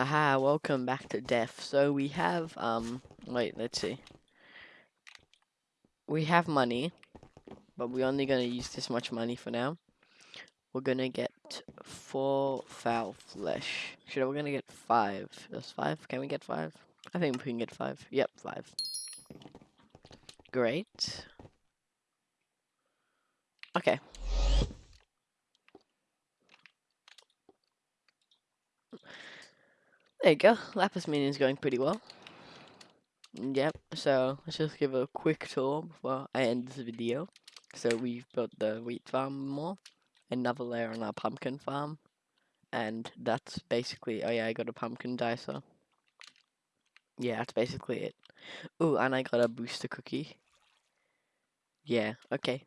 Haha, welcome back to Def. So we have, um, wait, let's see. We have money, but we're only gonna use this much money for now. We're gonna get four foul flesh. Should we're gonna get five. That's five? Can we get five? I think we can get five. Yep, five. Great. Okay. There you go. Lapis mine is going pretty well. Yep, so let's just give a quick tour before I end this video. So we've built the wheat farm more, another layer on our pumpkin farm, and that's basically, oh yeah, I got a pumpkin dicer. Yeah, that's basically it. Oh, and I got a booster cookie. Yeah, okay.